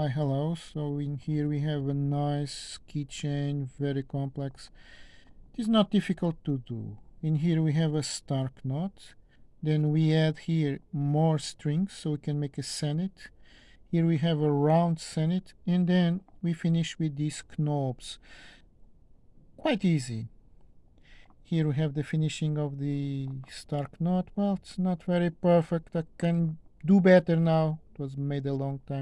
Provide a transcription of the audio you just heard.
Hi, hello. So in here we have a nice keychain, very complex. It is not difficult to do. In here we have a stark knot. Then we add here more strings so we can make a sennit. Here we have a round sennit and then we finish with these knobs. Quite easy. Here we have the finishing of the stark knot. Well, it's not very perfect. I can do better now. It was made a long time